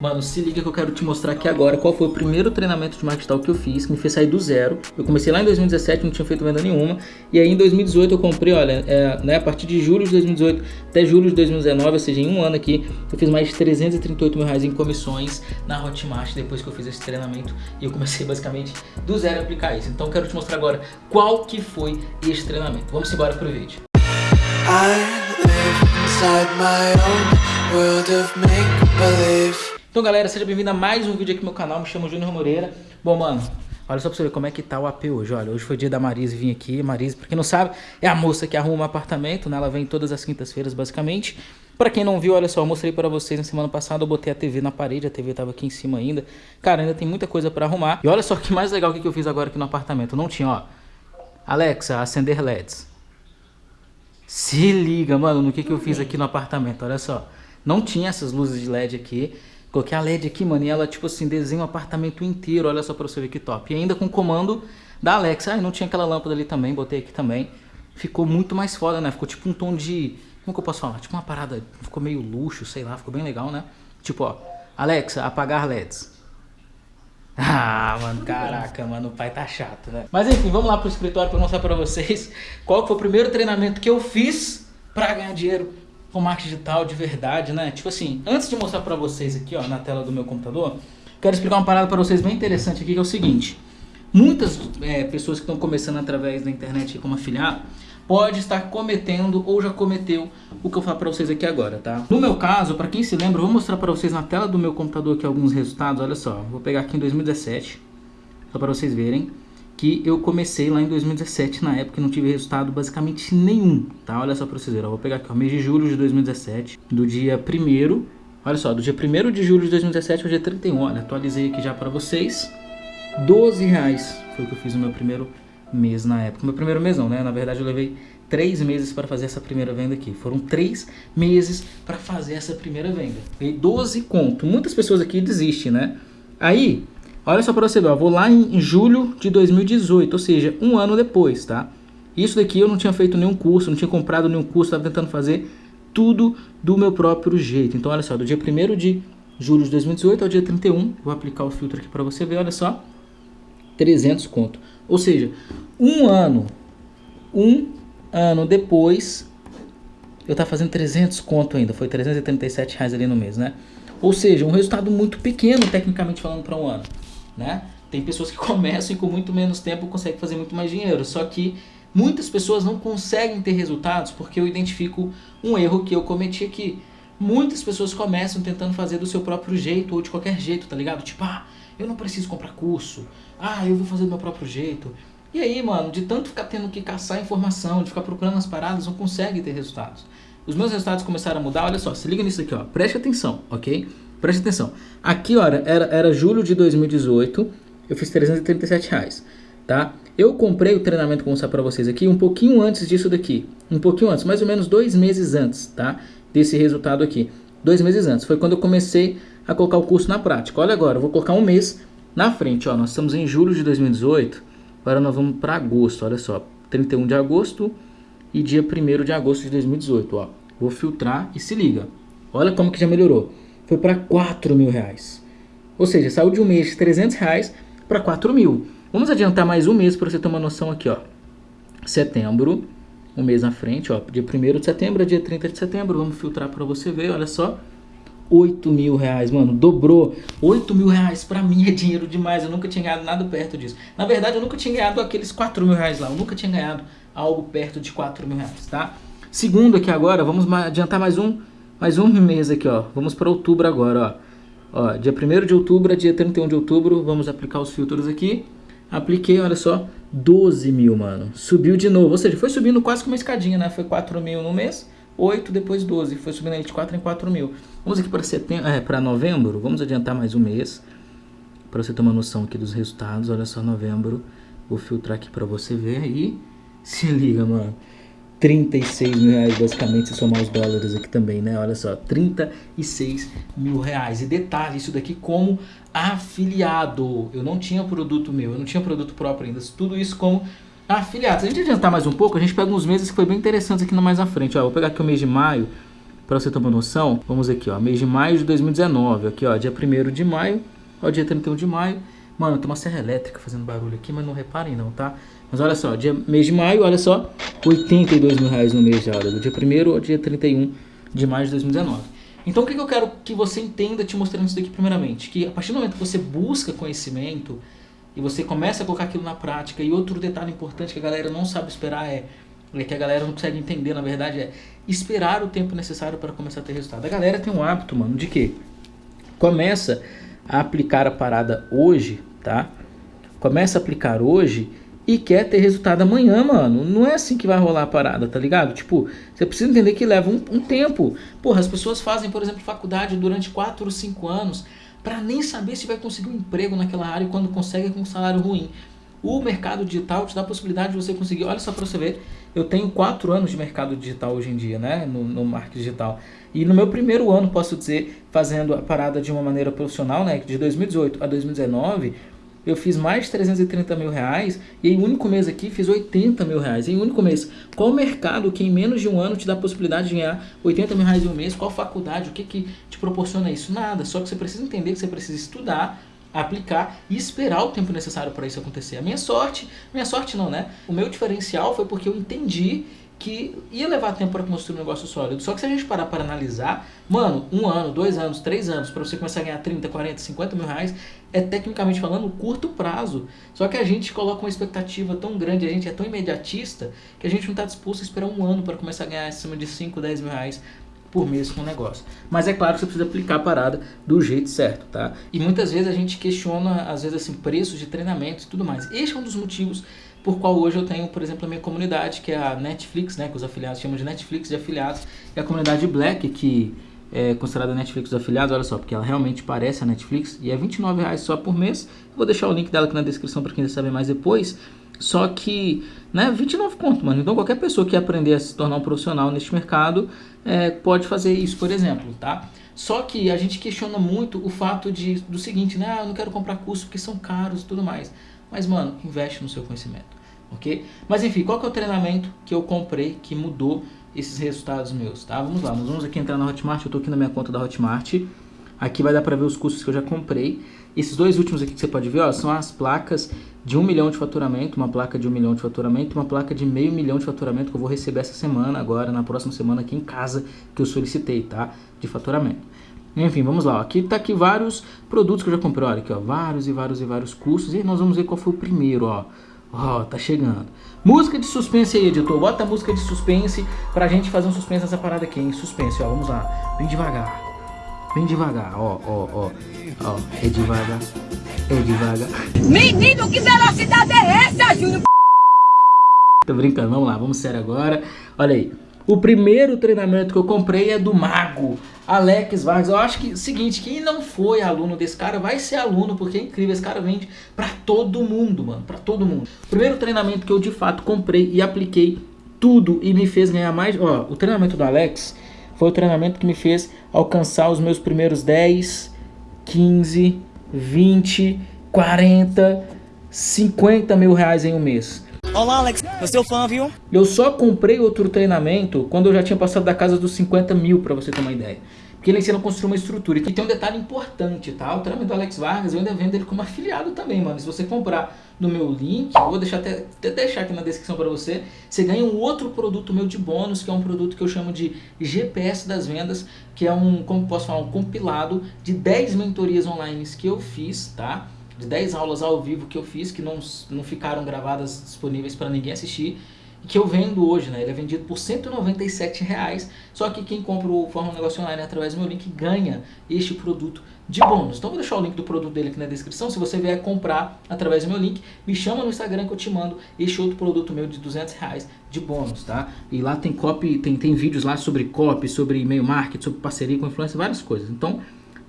Mano, se liga que eu quero te mostrar aqui agora qual foi o primeiro treinamento de marketing que eu fiz, que me fez sair do zero. Eu comecei lá em 2017, não tinha feito venda nenhuma. E aí em 2018 eu comprei, olha, é, né, a partir de julho de 2018 até julho de 2019, ou seja, em um ano aqui, eu fiz mais de 338 mil reais em comissões na Hotmart depois que eu fiz esse treinamento. E eu comecei basicamente do zero a aplicar isso. Então eu quero te mostrar agora qual que foi esse treinamento. Vamos embora pro vídeo. I live inside my own world of make-believe então galera, seja bem-vindo a mais um vídeo aqui no meu canal, me chamo Júnior Moreira. Bom mano, olha só pra você ver como é que tá o AP hoje, olha, hoje foi dia da Marise vir aqui. Marise, pra quem não sabe, é a moça que arruma um apartamento, né, ela vem todas as quintas-feiras basicamente. Pra quem não viu, olha só, eu mostrei pra vocês na semana passada, eu botei a TV na parede, a TV tava aqui em cima ainda. Cara, ainda tem muita coisa pra arrumar. E olha só que mais legal que eu fiz agora aqui no apartamento, não tinha, ó. Alexa, acender LEDs Se liga, mano, no que, que eu fiz aqui no apartamento, olha só. Não tinha essas luzes de LED aqui Coloquei a LED aqui, mano, e ela, tipo assim, desenha o apartamento inteiro. Olha só pra você ver que top. E ainda com o comando da Alexa. Ah, não tinha aquela lâmpada ali também, botei aqui também. Ficou muito mais foda, né? Ficou tipo um tom de... Como que eu posso falar? Tipo uma parada... Ficou meio luxo, sei lá. Ficou bem legal, né? Tipo, ó. Alexa, apagar LEDs. Ah, mano, caraca, mano, o pai tá chato, né? Mas enfim, vamos lá pro escritório pra mostrar pra vocês qual foi o primeiro treinamento que eu fiz pra ganhar dinheiro com marketing digital de verdade, né? Tipo assim, antes de mostrar pra vocês aqui, ó, na tela do meu computador, quero explicar uma parada pra vocês bem interessante aqui, que é o seguinte. Muitas é, pessoas que estão começando através da internet como afiliado, pode estar cometendo ou já cometeu o que eu falo pra vocês aqui agora, tá? No meu caso, pra quem se lembra, eu vou mostrar pra vocês na tela do meu computador aqui alguns resultados, olha só. Vou pegar aqui em 2017, só pra vocês verem que eu comecei lá em 2017, na época não tive resultado basicamente nenhum, tá? Olha só pra vocês verem, eu vou pegar aqui o mês de julho de 2017, do dia 1 olha só, do dia 1 de julho de 2017 ao dia 31, olha, atualizei aqui já pra vocês, 12 reais foi o que eu fiz no meu primeiro mês na época, meu primeiro mês não, né? Na verdade eu levei três meses para fazer essa primeira venda aqui. Foram três meses para fazer essa primeira venda. E 12 conto. Muitas pessoas aqui desistem, né? Aí, Olha só para você ver, ó, vou lá em julho de 2018, ou seja, um ano depois, tá? Isso daqui eu não tinha feito nenhum curso, não tinha comprado nenhum curso, estava tentando fazer tudo do meu próprio jeito. Então, olha só, do dia 1 de julho de 2018 ao dia 31, vou aplicar o filtro aqui para você ver, olha só, 300 conto. Ou seja, um ano, um ano depois, eu estava fazendo 300 conto ainda, foi 337 reais ali no mês, né? Ou seja, um resultado muito pequeno, tecnicamente falando, para um ano né? Tem pessoas que começam e com muito menos tempo conseguem fazer muito mais dinheiro. Só que muitas pessoas não conseguem ter resultados porque eu identifico um erro que eu cometi aqui. Muitas pessoas começam tentando fazer do seu próprio jeito ou de qualquer jeito, tá ligado? Tipo, ah, eu não preciso comprar curso. Ah, eu vou fazer do meu próprio jeito. E aí, mano, de tanto ficar tendo que caçar informação, de ficar procurando as paradas, não consegue ter resultados. Os meus resultados começaram a mudar, olha só, se liga nisso aqui, ó. Preste atenção, ok? Preste atenção. Aqui, olha, era, era julho de 2018, eu fiz 337 reais, tá? Eu comprei o treinamento, vou mostrar pra vocês aqui, um pouquinho antes disso daqui. Um pouquinho antes, mais ou menos dois meses antes, tá? Desse resultado aqui. Dois meses antes. Foi quando eu comecei a colocar o curso na prática. Olha agora, eu vou colocar um mês na frente, ó. Nós estamos em julho de 2018, agora nós vamos para agosto, olha só. 31 de agosto e dia 1 de agosto de 2018, ó. Vou filtrar e se liga. Olha como que já melhorou foi para 4 mil reais. Ou seja, saiu de um mês de 300 reais para 4 mil. Vamos adiantar mais um mês para você ter uma noção aqui, ó. Setembro, um mês na frente, ó. Dia 1 de setembro dia 30 de setembro. Vamos filtrar para você ver, olha só. 8 mil reais, mano, dobrou. 8 mil reais pra mim é dinheiro demais. Eu nunca tinha ganhado nada perto disso. Na verdade, eu nunca tinha ganhado aqueles 4 mil reais lá. Eu nunca tinha ganhado algo perto de 4 mil reais, tá? Segundo aqui agora, vamos adiantar mais um mais um mês aqui, ó. Vamos para outubro agora, ó. Ó, dia 1 de outubro a dia 31 de outubro, vamos aplicar os filtros aqui. Apliquei, olha só, 12 mil, mano. Subiu de novo, ou seja, foi subindo quase que uma escadinha, né? Foi 4 mil no mês, 8, depois 12. Foi subindo aí de 4 em 4 mil. Vamos aqui para setembro, é, para novembro, vamos adiantar mais um mês. Para você ter uma noção aqui dos resultados, olha só, novembro. Vou filtrar aqui para você ver aí. Se liga, mano. 36 mil reais basicamente se somar os dólares aqui também, né? Olha só, 36 mil reais. E detalhe, isso daqui como afiliado. Eu não tinha produto meu, eu não tinha produto próprio ainda. Tudo isso como afiliado. Se a gente adiantar mais um pouco, a gente pega uns meses que foi bem interessantes aqui mais à frente. Ó, vou pegar aqui o mês de maio para você uma noção, vamos aqui, ó, mês de maio de 2019, aqui, ó, dia 1 de maio ao dia 31 de maio. Mano, tem uma serra elétrica fazendo barulho aqui, mas não reparem não, tá? Mas olha só, dia, mês de maio, olha só, 82 mil reais no mês já, olha, do dia 1 ao dia 31 de maio de 2019. Então o que, que eu quero que você entenda te mostrando isso daqui primeiramente? Que a partir do momento que você busca conhecimento e você começa a colocar aquilo na prática, e outro detalhe importante que a galera não sabe esperar é, é que a galera não consegue entender, na verdade, é esperar o tempo necessário para começar a ter resultado. A galera tem um hábito, mano, de que começa a aplicar a parada hoje, tá? Começa a aplicar hoje e quer ter resultado amanhã, mano. Não é assim que vai rolar a parada, tá ligado? Tipo, você precisa entender que leva um, um tempo. Porra, as pessoas fazem, por exemplo, faculdade durante 4 ou 5 anos para nem saber se vai conseguir um emprego naquela área e quando consegue é com um salário ruim. O mercado digital te dá a possibilidade de você conseguir, olha só para você ver, eu tenho 4 anos de mercado digital hoje em dia, né, no, no marketing digital. E no meu primeiro ano, posso dizer, fazendo a parada de uma maneira profissional, né, de 2018 a 2019, eu fiz mais de 330 mil reais e em um único mês aqui fiz 80 mil reais. Em um único mês. Qual mercado que em menos de um ano te dá a possibilidade de ganhar 80 mil reais em um mês? Qual faculdade? O que, que te proporciona isso? Nada. Só que você precisa entender que você precisa estudar, aplicar e esperar o tempo necessário para isso acontecer. A minha sorte, minha sorte não, né? O meu diferencial foi porque eu entendi que ia levar tempo para construir um negócio sólido. Só que se a gente parar para analisar, mano, um ano, dois anos, três anos, para você começar a ganhar 30, 40, 50 mil reais, é tecnicamente falando curto prazo. Só que a gente coloca uma expectativa tão grande, a gente é tão imediatista, que a gente não está disposto a esperar um ano para começar a ganhar acima de 5, 10 mil reais por mês com o negócio. Mas é claro que você precisa aplicar a parada do jeito certo, tá? E muitas vezes a gente questiona, às vezes, assim, preços de treinamento e tudo mais. Este é um dos motivos por qual hoje eu tenho, por exemplo, a minha comunidade, que é a Netflix, né, que os afiliados chamam de Netflix de afiliados, e a comunidade Black, que é considerada Netflix dos afiliados, olha só, porque ela realmente parece a Netflix, e é R$29,00 só por mês. vou deixar o link dela aqui na descrição para quem quiser saber mais depois. Só que, né, 29 conto, mano. Então qualquer pessoa que aprender a se tornar um profissional neste mercado é, pode fazer isso, por exemplo, tá? Só que a gente questiona muito o fato de, do seguinte, né? Ah, eu não quero comprar curso porque são caros e tudo mais. Mas, mano, investe no seu conhecimento ok? Mas enfim, qual que é o treinamento que eu comprei que mudou esses resultados meus, tá? Vamos lá, vamos aqui entrar na Hotmart, eu tô aqui na minha conta da Hotmart. Aqui vai dar para ver os cursos que eu já comprei. Esses dois últimos aqui que você pode ver, ó, são as placas de um milhão de faturamento, uma placa de um milhão de faturamento uma placa de meio milhão de faturamento que eu vou receber essa semana, agora, na próxima semana aqui em casa, que eu solicitei, tá? De faturamento. Enfim, vamos lá. Ó. Aqui tá aqui vários produtos que eu já comprei. Olha aqui, ó, vários e vários e vários cursos. E nós vamos ver qual foi o primeiro, ó. Ó, oh, tá chegando. Música de suspense aí, editor. Bota a música de suspense pra gente fazer um suspense nessa parada aqui, hein? Suspense, ó. Vamos lá. Bem devagar. Bem devagar. Ó, ó, ó. Ó, é devagar. É devagar. Menino, que velocidade é essa, Júnior? Tô brincando. Vamos lá. Vamos sério agora. Olha aí. O primeiro treinamento que eu comprei é do Mago. Alex Vargas, eu acho que, seguinte, quem não foi aluno desse cara vai ser aluno, porque é incrível, esse cara vende para todo mundo, mano, para todo mundo. Primeiro treinamento que eu de fato comprei e apliquei tudo e me fez ganhar mais, ó, o treinamento do Alex foi o treinamento que me fez alcançar os meus primeiros 10, 15, 20, 40, 50 mil reais em um mês. Olá, Alex. Eu sou fã, viu? Eu só comprei outro treinamento quando eu já tinha passado da casa dos 50 mil, pra você ter uma ideia. Porque ele ensina a construir uma estrutura. E tem um detalhe importante, tá? O treinamento do Alex Vargas, eu ainda vendo ele como afiliado também, mano. Se você comprar no meu link, vou deixar até, até deixar aqui na descrição para você, você ganha um outro produto meu de bônus, que é um produto que eu chamo de GPS das vendas, que é um, como posso falar, um compilado de 10 mentorias online que eu fiz, tá? De 10 aulas ao vivo que eu fiz, que não, não ficaram gravadas disponíveis para ninguém assistir, que eu vendo hoje, né? Ele é vendido por 197 reais, só que quem compra o Forma Negócio Online através do meu link ganha este produto de bônus. Então vou deixar o link do produto dele aqui na descrição, se você vier comprar através do meu link, me chama no Instagram que eu te mando este outro produto meu de 200 reais de bônus, tá? E lá tem copy, tem, tem vídeos lá sobre copy, sobre e-mail marketing, sobre parceria com influência, várias coisas. Então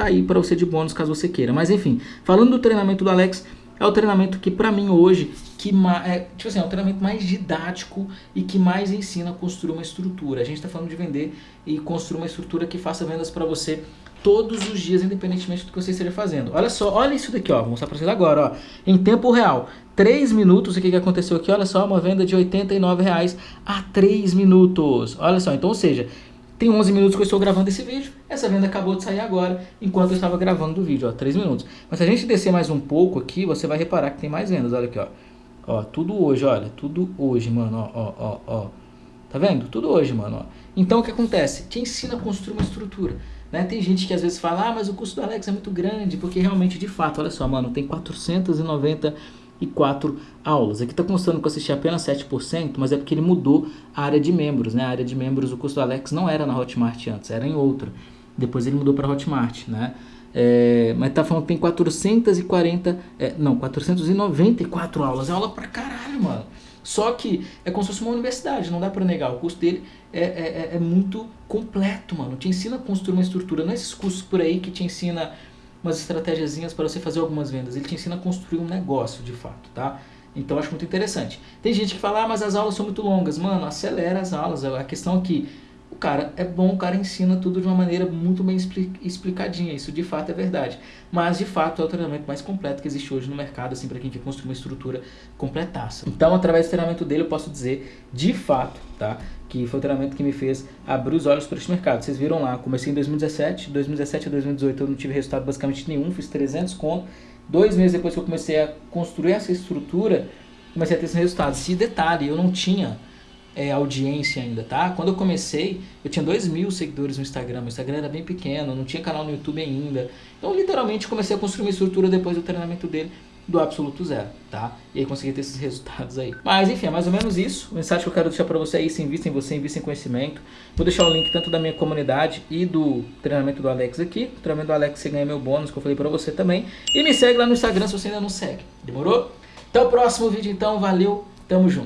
tá aí para você de bônus caso você queira. Mas enfim, falando do treinamento do Alex, é o treinamento que para mim hoje, que é, tipo assim, é o treinamento mais didático e que mais ensina a construir uma estrutura. A gente está falando de vender e construir uma estrutura que faça vendas para você todos os dias, independentemente do que você esteja fazendo. Olha só, olha isso daqui, ó, vou mostrar para vocês agora, ó, em tempo real. 3 minutos, o que, que aconteceu aqui? Olha só, uma venda de R$ 89,00 a 3 minutos. Olha só, então, ou seja, Tem 11 minutos que eu estou gravando esse vídeo. Essa venda acabou de sair agora, enquanto eu estava gravando o vídeo, ó, 3 minutos. Mas se a gente descer mais um pouco aqui, você vai reparar que tem mais vendas, olha aqui, ó. Ó, tudo hoje, olha, tudo hoje, mano, ó, ó, ó, ó. Tá vendo? Tudo hoje, mano, ó. Então o que acontece? Te ensina a construir uma estrutura. Né? Tem gente que às vezes fala, ah, mas o custo do Alex é muito grande, porque realmente, de fato, olha só, mano, tem 494 aulas. Aqui tá constando que eu assisti apenas 7%, mas é porque ele mudou a área de membros, né? A área de membros, o custo do Alex não era na Hotmart antes, era em outra. Depois ele mudou para Hotmart, né? É, mas tá falando que tem 440, é, não, 494 aulas. É aula pra caralho, mano. Só que é como se fosse uma universidade, não dá pra negar. O custo dele é, é, é, é muito completo, mano. Te ensina a construir uma estrutura. Não é esses cursos por aí que te ensina umas estratégiazinhas para você fazer algumas vendas. Ele te ensina a construir um negócio, de fato, tá? Então acho muito interessante. Tem gente que fala, ah, mas as aulas são muito longas. Mano, acelera as aulas. A questão aqui o cara é bom, o cara ensina tudo de uma maneira muito bem explicadinha, isso de fato é verdade. Mas de fato é o treinamento mais completo que existe hoje no mercado, assim, para quem quer construir uma estrutura completaça. Então, através do treinamento dele, eu posso dizer de fato, tá? Que foi o treinamento que me fez abrir os olhos para esse mercado. Vocês viram lá, comecei em 2017, 2017 a 2018 eu não tive resultado basicamente nenhum, fiz 300 conto. Dois meses depois que eu comecei a construir essa estrutura, comecei a ter esses resultados. Se detalhe, eu não tinha é, audiência ainda, tá? Quando eu comecei, eu tinha 2 mil seguidores no Instagram, meu Instagram era bem pequeno, não tinha canal no YouTube ainda. Então, literalmente, comecei a construir uma estrutura depois do treinamento dele do absoluto zero, tá? E aí consegui ter esses resultados aí. Mas enfim, é mais ou menos isso. O mensagem que eu quero deixar para você aí, se invista em você, invista em conhecimento. Vou deixar o link tanto da minha comunidade e do treinamento do Alex aqui. O treinamento do Alex você ganha meu bônus que eu falei para você também. E me segue lá no Instagram se você ainda não segue. Demorou? Até o próximo vídeo então, valeu, tamo junto.